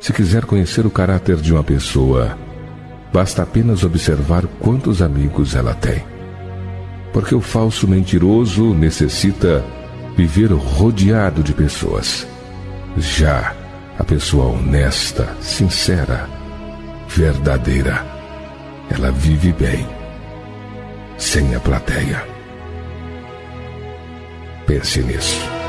Se quiser conhecer o caráter de uma pessoa, basta apenas observar quantos amigos ela tem. Porque o falso mentiroso necessita viver rodeado de pessoas. Já a pessoa honesta, sincera, verdadeira, ela vive bem, sem a plateia. Pense nisso.